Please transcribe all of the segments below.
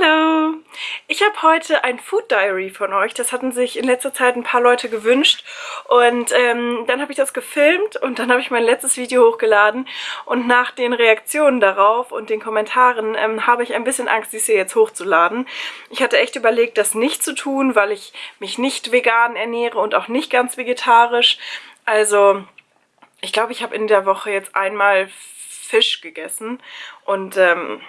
Hallo! Ich habe heute ein Food Diary von euch. Das hatten sich in letzter Zeit ein paar Leute gewünscht. Und ähm, dann habe ich das gefilmt und dann habe ich mein letztes Video hochgeladen. Und nach den Reaktionen darauf und den Kommentaren ähm, habe ich ein bisschen Angst, dies hier jetzt hochzuladen. Ich hatte echt überlegt, das nicht zu tun, weil ich mich nicht vegan ernähre und auch nicht ganz vegetarisch. Also ich glaube, ich habe in der Woche jetzt einmal Fisch gegessen und... Ähm,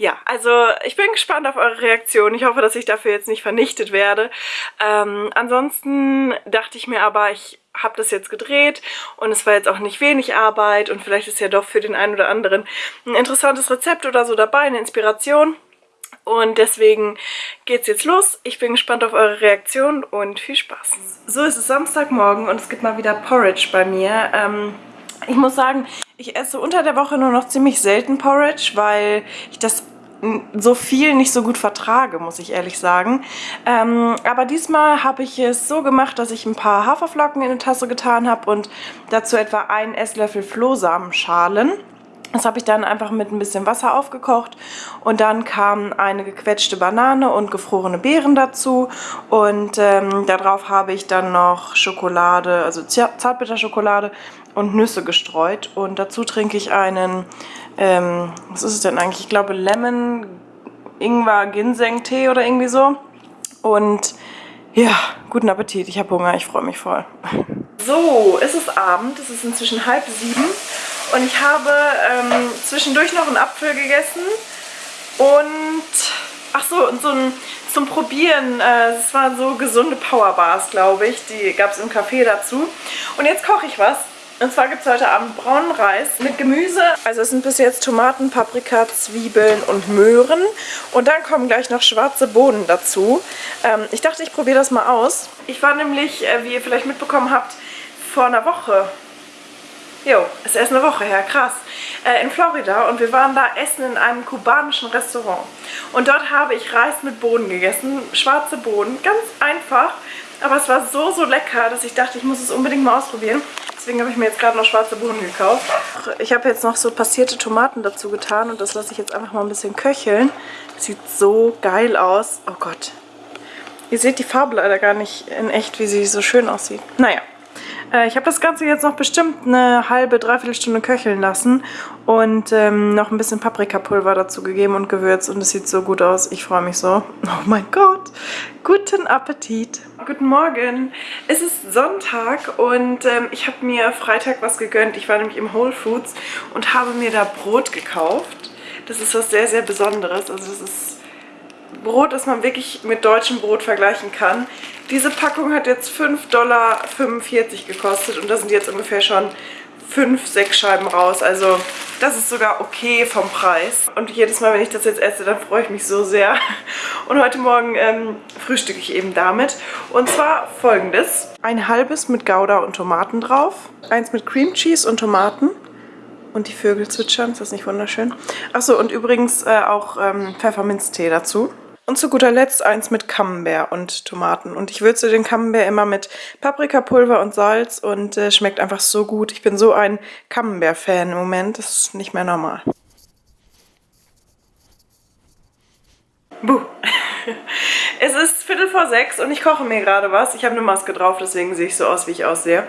ja, also ich bin gespannt auf eure Reaktion. Ich hoffe, dass ich dafür jetzt nicht vernichtet werde. Ähm, ansonsten dachte ich mir aber, ich habe das jetzt gedreht und es war jetzt auch nicht wenig Arbeit und vielleicht ist ja doch für den einen oder anderen ein interessantes Rezept oder so dabei, eine Inspiration. Und deswegen geht's jetzt los. Ich bin gespannt auf eure Reaktion und viel Spaß. So, es ist Samstagmorgen und es gibt mal wieder Porridge bei mir. Ähm, ich muss sagen, ich esse unter der Woche nur noch ziemlich selten Porridge, weil ich das so viel nicht so gut vertrage, muss ich ehrlich sagen. Ähm, aber diesmal habe ich es so gemacht, dass ich ein paar Haferflocken in eine Tasse getan habe und dazu etwa einen Esslöffel Flohsamenschalen. Das habe ich dann einfach mit ein bisschen Wasser aufgekocht und dann kam eine gequetschte Banane und gefrorene Beeren dazu und ähm, darauf habe ich dann noch Schokolade, also Zartbitterschokolade und Nüsse gestreut und dazu trinke ich einen ähm, was ist es denn eigentlich? Ich glaube Lemon, Ingwer, Ginseng Tee oder irgendwie so. Und ja, guten Appetit. Ich habe Hunger, ich freue mich voll. So, es ist Abend, es ist inzwischen halb sieben und ich habe ähm, zwischendurch noch einen Apfel gegessen und ach so, und so ein zum Probieren, äh, es waren so gesunde Powerbars, glaube ich, die gab es im Café dazu. Und jetzt koche ich was und zwar gibt es heute Abend braunen Reis mit Gemüse. Also es sind bis jetzt Tomaten, Paprika, Zwiebeln und Möhren. Und dann kommen gleich noch schwarze Bohnen dazu. Ähm, ich dachte, ich probiere das mal aus. Ich war nämlich, äh, wie ihr vielleicht mitbekommen habt, vor einer Woche Jo, ist erst eine Woche her, krass. Äh, in Florida und wir waren da essen in einem kubanischen Restaurant. Und dort habe ich Reis mit Bohnen gegessen, schwarze Bohnen, ganz einfach. Aber es war so, so lecker, dass ich dachte, ich muss es unbedingt mal ausprobieren. Deswegen habe ich mir jetzt gerade noch schwarze Bohnen gekauft. Ich habe jetzt noch so passierte Tomaten dazu getan und das lasse ich jetzt einfach mal ein bisschen köcheln. Sieht so geil aus. Oh Gott. Ihr seht die Farbe leider gar nicht in echt, wie sie so schön aussieht. Naja. Äh, ich habe das Ganze jetzt noch bestimmt eine halbe, dreiviertel Stunde köcheln lassen und ähm, noch ein bisschen Paprikapulver dazu gegeben und Gewürz und es sieht so gut aus. Ich freue mich so. Oh mein Gott. Guten Appetit. Guten Morgen. Es ist Sonntag und ähm, ich habe mir Freitag was gegönnt. Ich war nämlich im Whole Foods und habe mir da Brot gekauft. Das ist was sehr, sehr Besonderes. Also das ist Brot, das man wirklich mit deutschem Brot vergleichen kann. Diese Packung hat jetzt 5,45 Dollar gekostet und da sind jetzt ungefähr schon 5, 6 Scheiben raus. Also das ist sogar okay vom Preis. Und jedes Mal, wenn ich das jetzt esse, dann freue ich mich so sehr. Und heute Morgen ähm, frühstücke ich eben damit. Und zwar folgendes. Ein halbes mit Gouda und Tomaten drauf. Eins mit Cream Cheese und Tomaten. Und die Vögel zwitschern, ist das nicht wunderschön? Achso, und übrigens äh, auch ähm, Pfefferminztee dazu. Und zu guter Letzt eins mit Camembert und Tomaten. Und ich würze den Camembert immer mit Paprikapulver und Salz und äh, schmeckt einfach so gut. Ich bin so ein Camembert-Fan im Moment, das ist nicht mehr normal. Buh. Es ist Viertel vor sechs und ich koche mir gerade was. Ich habe eine Maske drauf, deswegen sehe ich so aus, wie ich aussehe.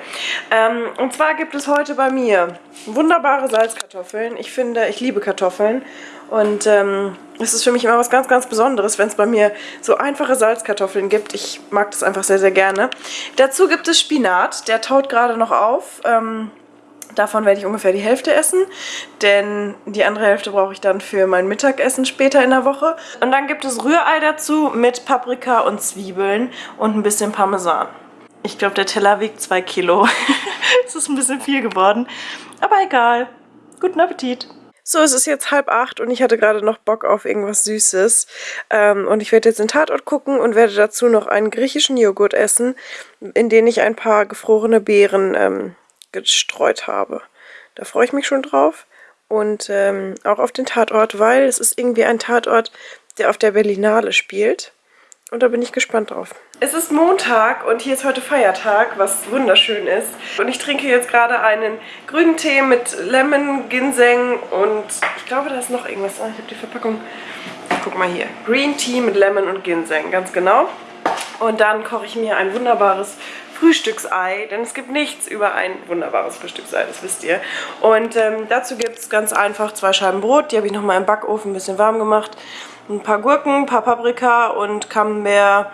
Ähm, und zwar gibt es heute bei mir wunderbare Salzkartoffeln. Ich finde, ich liebe Kartoffeln. Und ähm, es ist für mich immer was ganz, ganz Besonderes, wenn es bei mir so einfache Salzkartoffeln gibt. Ich mag das einfach sehr, sehr gerne. Dazu gibt es Spinat. Der taut gerade noch auf. Ähm, Davon werde ich ungefähr die Hälfte essen, denn die andere Hälfte brauche ich dann für mein Mittagessen später in der Woche. Und dann gibt es Rührei dazu mit Paprika und Zwiebeln und ein bisschen Parmesan. Ich glaube, der Teller wiegt 2 Kilo. Es ist ein bisschen viel geworden, aber egal. Guten Appetit! So, es ist jetzt halb acht und ich hatte gerade noch Bock auf irgendwas Süßes. Ähm, und ich werde jetzt den Tatort gucken und werde dazu noch einen griechischen Joghurt essen, in den ich ein paar gefrorene Beeren ähm, gestreut habe. Da freue ich mich schon drauf. Und ähm, auch auf den Tatort, weil es ist irgendwie ein Tatort, der auf der Berlinale spielt. Und da bin ich gespannt drauf. Es ist Montag und hier ist heute Feiertag, was wunderschön ist. Und ich trinke jetzt gerade einen grünen Tee mit Lemon, Ginseng und ich glaube, da ist noch irgendwas. Ah, ich habe die Verpackung guck mal hier. Green Tea mit Lemon und Ginseng, ganz genau. Und dann koche ich mir ein wunderbares Frühstücksei, denn es gibt nichts über ein wunderbares Frühstücksei, das wisst ihr. Und ähm, dazu gibt es ganz einfach zwei Scheiben Brot, die habe ich nochmal im Backofen ein bisschen warm gemacht. Ein paar Gurken, ein paar Paprika und Camembert,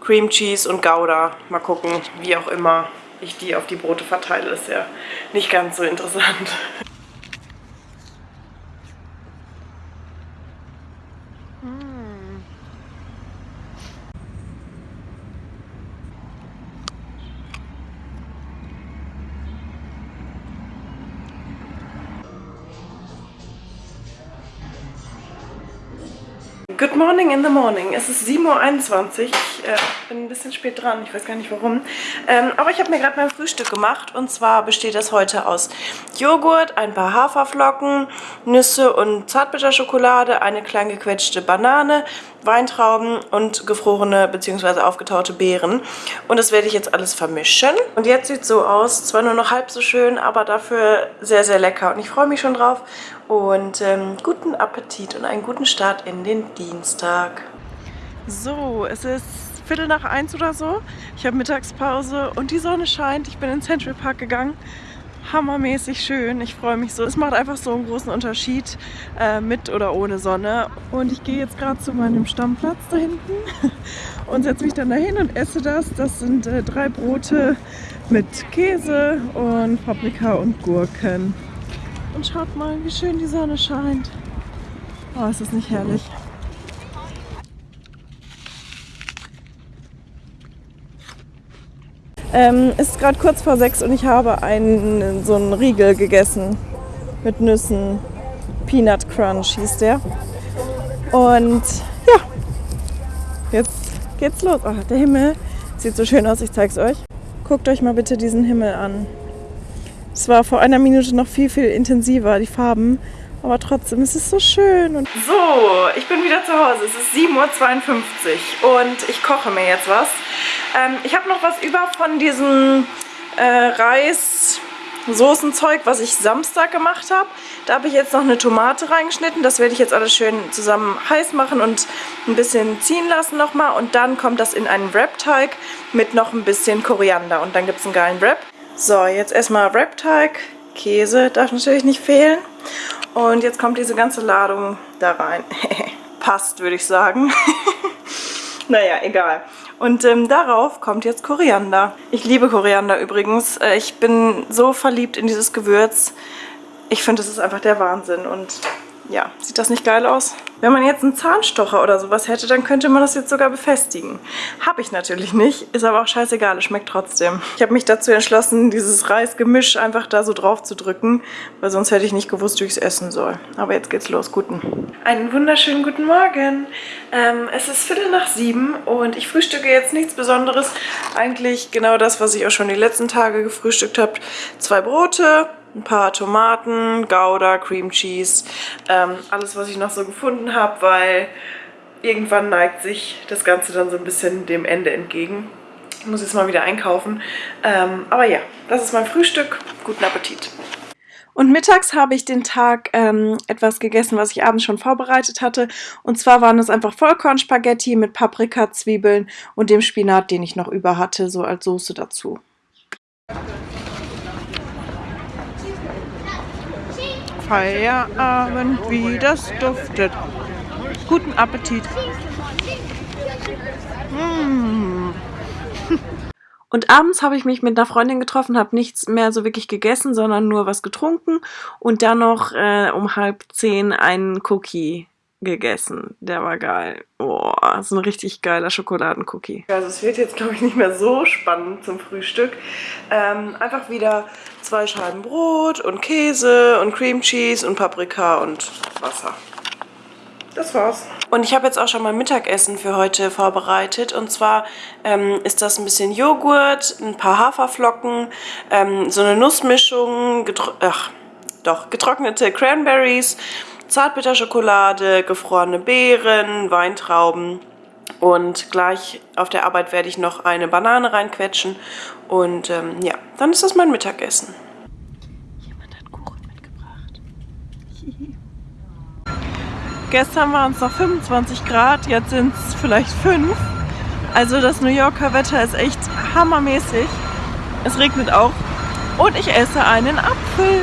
Cream Cheese und Gouda. Mal gucken, wie auch immer ich die auf die Brote verteile, ist ja nicht ganz so interessant. Morning in the morning. Es ist 7.21 Uhr. Ich äh, bin ein bisschen spät dran. Ich weiß gar nicht warum. Ähm, aber ich habe mir gerade mein Frühstück gemacht. Und zwar besteht das heute aus Joghurt, ein paar Haferflocken, Nüsse und Zartbitterschokolade, eine klein gequetschte Banane, Weintrauben und gefrorene bzw. aufgetaute Beeren. Und das werde ich jetzt alles vermischen. Und jetzt sieht es so aus. Zwar nur noch halb so schön, aber dafür sehr, sehr lecker. Und ich freue mich schon drauf. Und ähm, guten Appetit und einen guten Start in den Dienstag. So, es ist Viertel nach eins oder so. Ich habe Mittagspause und die Sonne scheint. Ich bin in Central Park gegangen. Hammermäßig schön. Ich freue mich so. Es macht einfach so einen großen Unterschied äh, mit oder ohne Sonne. Und ich gehe jetzt gerade zu meinem Stammplatz da hinten und setze mich dann dahin und esse das. Das sind äh, drei Brote mit Käse und Paprika und Gurken. Und schaut mal, wie schön die Sonne scheint. Oh, ist das nicht herrlich. Ähm, ist gerade kurz vor sechs und ich habe einen, so einen Riegel gegessen mit Nüssen. Peanut Crunch hieß der. Und ja, jetzt geht's los. Oh, der Himmel sieht so schön aus, ich zeig's euch. Guckt euch mal bitte diesen Himmel an. Es war vor einer Minute noch viel, viel intensiver, die Farben. Aber trotzdem, es ist so schön. Und so, ich bin wieder zu Hause. Es ist 7.52 Uhr und ich koche mir jetzt was. Ähm, ich habe noch was über von diesem äh, Reis... Was ich Samstag gemacht habe. Da habe ich jetzt noch eine Tomate reingeschnitten. Das werde ich jetzt alles schön zusammen heiß machen und ein bisschen ziehen lassen nochmal. Und dann kommt das in einen Wrap-Teig mit noch ein bisschen Koriander. Und dann gibt es einen geilen Wrap. So, jetzt erstmal Wrap-Teig. Käse darf natürlich nicht fehlen. Und jetzt kommt diese ganze Ladung da rein. Passt, würde ich sagen. naja, egal. Und ähm, darauf kommt jetzt Koriander. Ich liebe Koriander übrigens. Äh, ich bin so verliebt in dieses Gewürz. Ich finde, das ist einfach der Wahnsinn. Und ja, sieht das nicht geil aus? Wenn man jetzt einen Zahnstocher oder sowas hätte, dann könnte man das jetzt sogar befestigen. Habe ich natürlich nicht, ist aber auch scheißegal, es schmeckt trotzdem. Ich habe mich dazu entschlossen, dieses Reisgemisch einfach da so drauf zu drücken, weil sonst hätte ich nicht gewusst, wie ich es essen soll. Aber jetzt geht's los, guten. Einen wunderschönen guten Morgen. Ähm, es ist Viertel nach sieben und ich frühstücke jetzt nichts Besonderes. Eigentlich genau das, was ich auch schon die letzten Tage gefrühstückt habe. Zwei Brote, ein paar Tomaten, Gouda, Cream Cheese, ähm, alles, was ich noch so gefunden habe, weil irgendwann neigt sich das Ganze dann so ein bisschen dem Ende entgegen. Ich muss jetzt mal wieder einkaufen. Ähm, aber ja, das ist mein Frühstück. Guten Appetit. Und mittags habe ich den Tag ähm, etwas gegessen, was ich abends schon vorbereitet hatte. Und zwar waren es einfach Vollkornspaghetti mit Paprika, Zwiebeln und dem Spinat, den ich noch über hatte, so als Soße dazu. Feierabend, wie das duftet. Guten Appetit. Mmh. Und abends habe ich mich mit einer Freundin getroffen, habe nichts mehr so wirklich gegessen, sondern nur was getrunken und dann noch äh, um halb zehn einen Cookie gegessen. Der war geil. Oh, so ein richtig geiler Schokoladencookie. Also es wird jetzt, glaube ich, nicht mehr so spannend zum Frühstück. Ähm, einfach wieder zwei Scheiben Brot und Käse und Cream Cheese und Paprika und Wasser. Das war's. Und ich habe jetzt auch schon mal Mittagessen für heute vorbereitet. Und zwar ähm, ist das ein bisschen Joghurt, ein paar Haferflocken, ähm, so eine Nussmischung, ach, doch, getrocknete Cranberries, Zartbitterschokolade, gefrorene Beeren, Weintrauben und gleich auf der Arbeit werde ich noch eine Banane reinquetschen und ähm, ja, dann ist das mein Mittagessen. Jemand hat Kuchen mitgebracht. Gestern waren es noch 25 Grad, jetzt sind es vielleicht 5. Also das New Yorker Wetter ist echt hammermäßig. Es regnet auch. Und ich esse einen Apfel.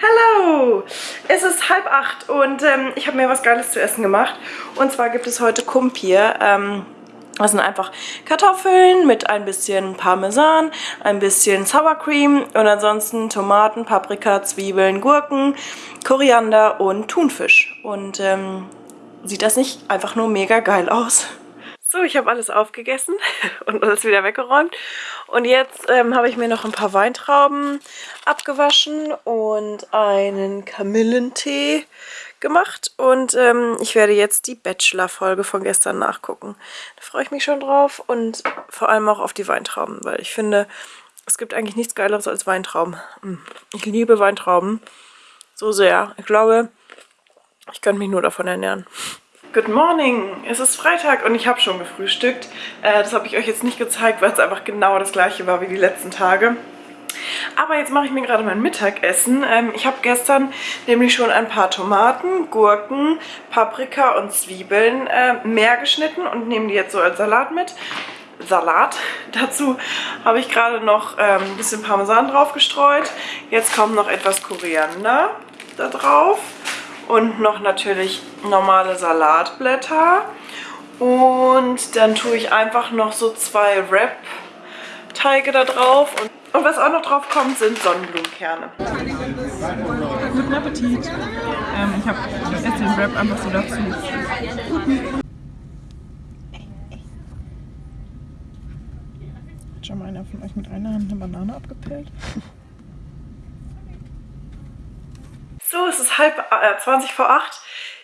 Hallo! Es ist halb acht und ähm, ich habe mir was Geiles zu essen gemacht. Und zwar gibt es heute Kumpir. Ähm, das sind einfach Kartoffeln mit ein bisschen Parmesan, ein bisschen Sour Cream und ansonsten Tomaten, Paprika, Zwiebeln, Gurken, Koriander und Thunfisch. Und ähm, sieht das nicht einfach nur mega geil aus? So, ich habe alles aufgegessen und alles wieder weggeräumt. Und jetzt ähm, habe ich mir noch ein paar Weintrauben abgewaschen und einen Kamillentee gemacht. Und ähm, ich werde jetzt die Bachelor-Folge von gestern nachgucken. Da freue ich mich schon drauf und vor allem auch auf die Weintrauben, weil ich finde, es gibt eigentlich nichts Geileres als Weintrauben. Hm, ich liebe Weintrauben so sehr. Ich glaube, ich könnte mich nur davon ernähren. Good morning! Es ist Freitag und ich habe schon gefrühstückt. Äh, das habe ich euch jetzt nicht gezeigt, weil es einfach genau das gleiche war wie die letzten Tage. Aber jetzt mache ich mir gerade mein Mittagessen. Ähm, ich habe gestern nämlich schon ein paar Tomaten, Gurken, Paprika und Zwiebeln äh, mehr geschnitten und nehme die jetzt so als Salat mit. Salat. Dazu habe ich gerade noch ähm, ein bisschen Parmesan drauf gestreut. Jetzt kommt noch etwas Koriander da drauf und noch natürlich normale Salatblätter. Und dann tue ich einfach noch so zwei Wrap-Teige da drauf. Und, und, was auch noch drauf kommt, sind Sonnenblumenkerne. Guten Appetit. Ähm, ich habe jetzt den Wrap einfach so dazu. Hat schon mal einer von euch mit einer Hand eine Banane abgepellt? So, es ist halb äh, 20 vor 8.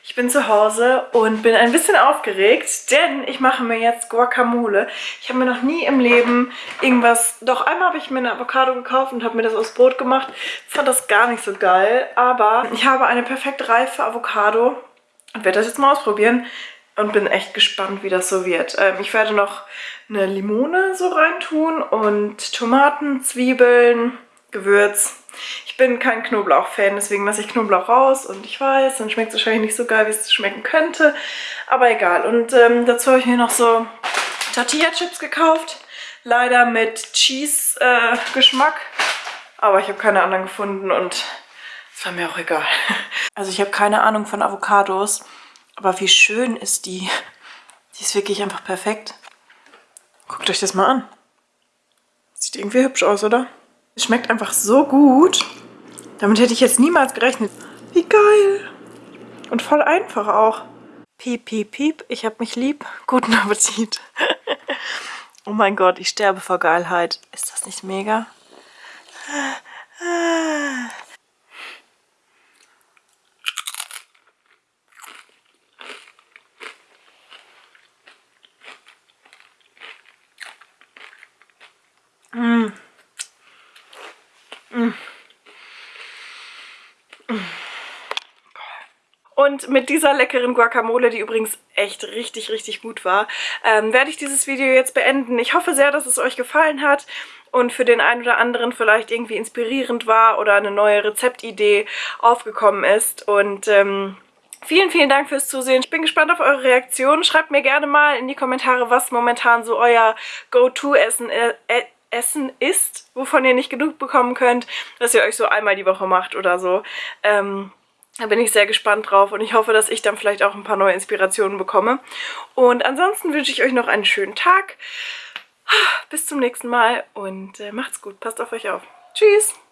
Ich bin zu Hause und bin ein bisschen aufgeregt, denn ich mache mir jetzt Guacamole. Ich habe mir noch nie im Leben irgendwas... Doch, einmal habe ich mir eine Avocado gekauft und habe mir das aus Brot gemacht. Ich fand das gar nicht so geil, aber ich habe eine perfekt reife Avocado und werde das jetzt mal ausprobieren und bin echt gespannt, wie das so wird. Ähm, ich werde noch eine Limone so reintun und Tomaten, Zwiebeln, Gewürz ich bin kein Knoblauch-Fan, deswegen lasse ich Knoblauch raus und ich weiß, dann schmeckt es wahrscheinlich nicht so geil, wie es schmecken könnte, aber egal. Und ähm, dazu habe ich mir noch so Tortilla-Chips gekauft, leider mit Cheese-Geschmack, äh, aber ich habe keine anderen gefunden und es war mir auch egal. Also ich habe keine Ahnung von Avocados, aber wie schön ist die. Die ist wirklich einfach perfekt. Guckt euch das mal an. Sieht irgendwie hübsch aus, oder? Es schmeckt einfach so gut. Damit hätte ich jetzt niemals gerechnet. Wie geil. Und voll einfach auch. Piep, piep, piep. Ich hab mich lieb. Guten Appetit. oh mein Gott, ich sterbe vor Geilheit. Ist das nicht mega? Und mit dieser leckeren Guacamole, die übrigens echt richtig, richtig gut war, ähm, werde ich dieses Video jetzt beenden. Ich hoffe sehr, dass es euch gefallen hat und für den einen oder anderen vielleicht irgendwie inspirierend war oder eine neue Rezeptidee aufgekommen ist. Und ähm, Vielen, vielen Dank fürs Zusehen. Ich bin gespannt auf eure Reaktionen. Schreibt mir gerne mal in die Kommentare, was momentan so euer Go-To-Essen äh, äh Essen ist, wovon ihr nicht genug bekommen könnt, dass ihr euch so einmal die Woche macht oder so. Ähm, da bin ich sehr gespannt drauf und ich hoffe, dass ich dann vielleicht auch ein paar neue Inspirationen bekomme. Und ansonsten wünsche ich euch noch einen schönen Tag. Bis zum nächsten Mal und äh, macht's gut. Passt auf euch auf. Tschüss!